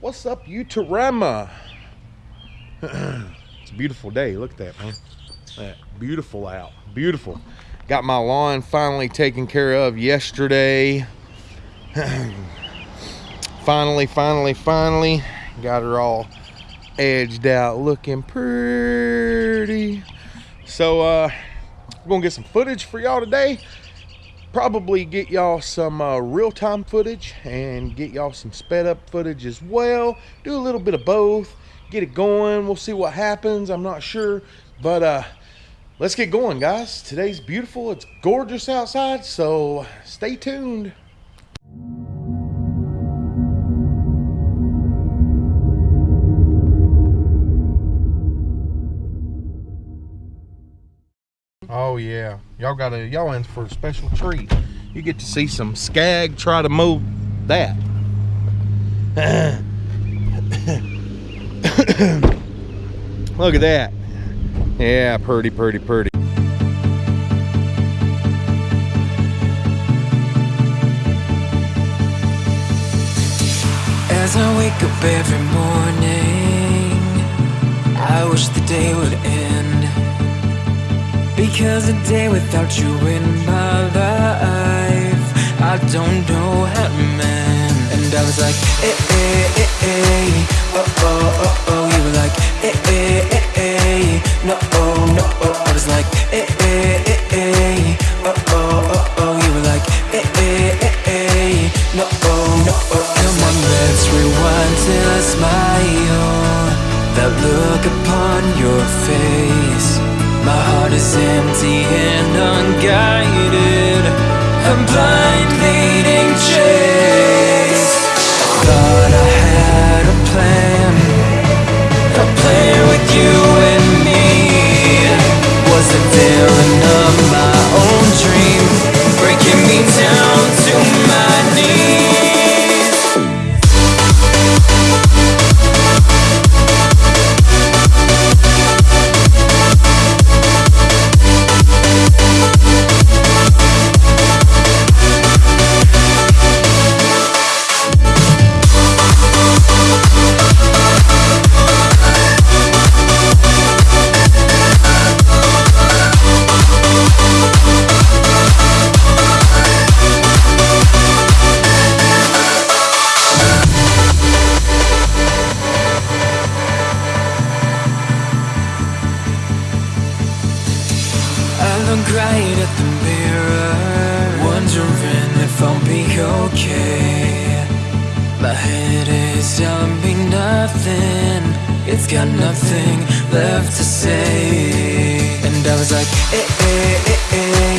What's up, Utarama? it's a beautiful day. Look at that, man. That beautiful out. Beautiful. Got my lawn finally taken care of yesterday. finally, finally, finally. Got her all edged out looking pretty. So, uh, we're gonna get some footage for y'all today probably get y'all some uh, real-time footage and get y'all some sped up footage as well. Do a little bit of both. Get it going. We'll see what happens. I'm not sure. But uh let's get going guys. Today's beautiful. It's gorgeous outside so stay tuned yeah, y'all got a y'all in for a special treat. You get to see some Scag try to move that. Look at that. Yeah, pretty, pretty, pretty. As I wake up every morning, I wish the day would end. Because a day without you in my life. I don't know how to mend And I was like, eh, eh, eh, eh. Oh, oh, oh, oh You were like, eh, eh, eh Right at the mirror Wondering if I'll be okay. My head is telling me nothing It's got nothing left to say. And I was like, eh, eh, eh, eh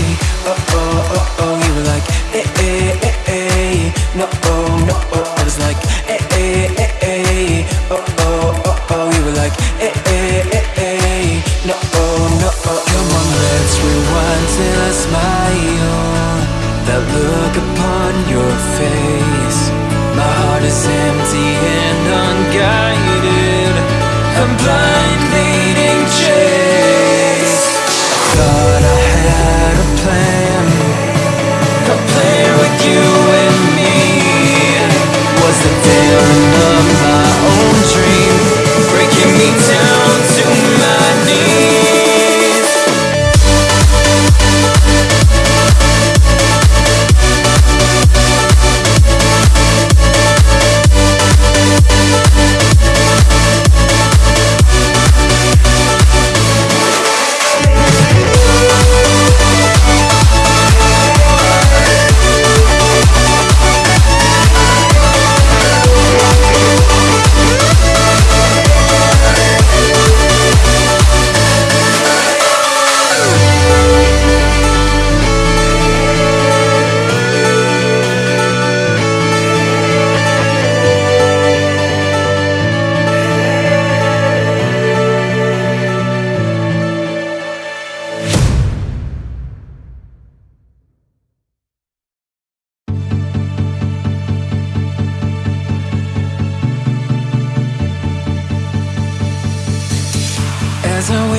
face My heart is empty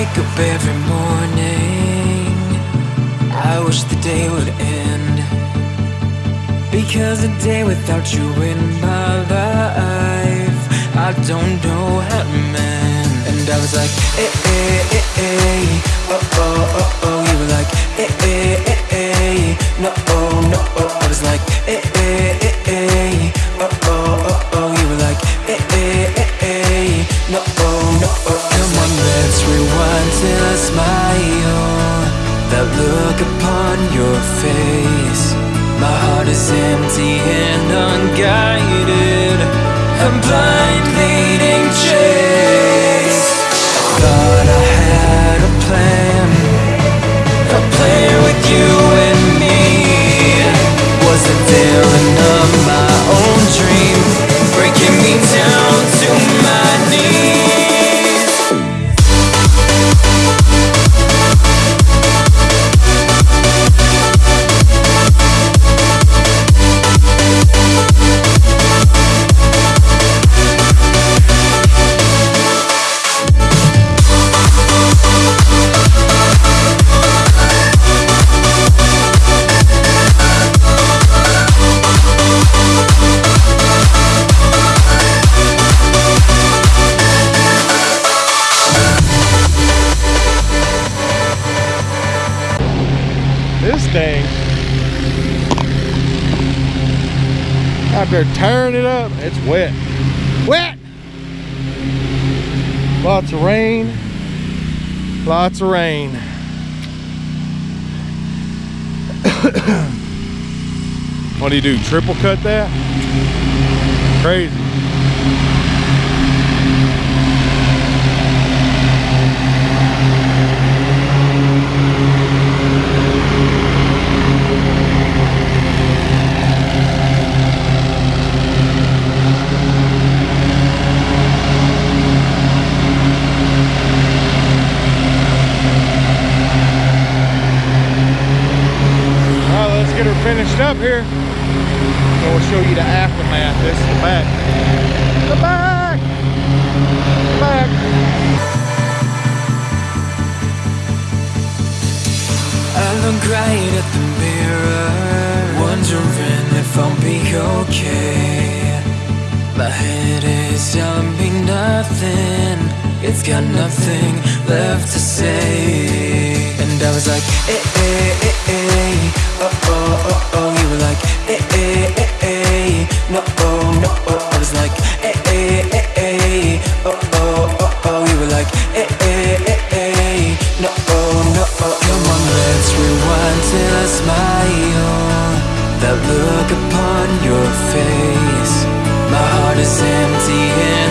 wake up every morning I wish the day would end Because a day without you in my life I don't know how to mend. And I was like, eh, eh, eh, eh, oh, oh, oh, oh. You were like, eh, eh, eh, eh, look upon your face. My heart is empty and unguided. I'm blind leading chase. I thought I had a plan. Thing, out there tearing it up, it's wet. Wet! Lots of rain. Lots of rain. what do you do? Triple cut that? Crazy. All right, let's get her finished up here. And we'll show you the aftermath. This is the back. The back! The back! I look right at the mirror, wondering if I'll be okay. My head is telling me nothing, it's got nothing left to say. And I was like, eh, eh, eh, eh, were like, eh, eh, eh, eh, no, oh, no, oh. I was like, eh, eh, eh, eh, oh, oh, oh, oh. You were like, eh, eh, eh, eh, no, oh, no, oh. Come on, let's rewind till I smile. That look upon your face. My heart is empty and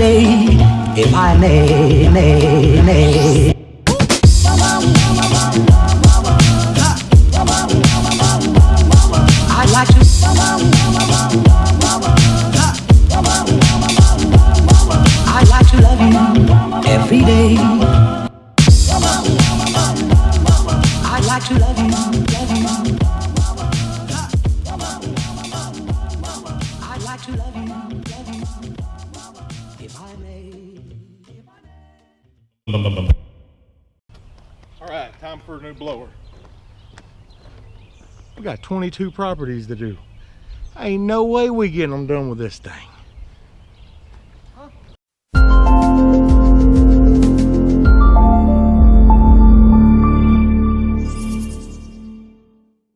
day, if I may, may, may. Right, time for a new blower. We got 22 properties to do. Ain't no way we getting them done with this thing.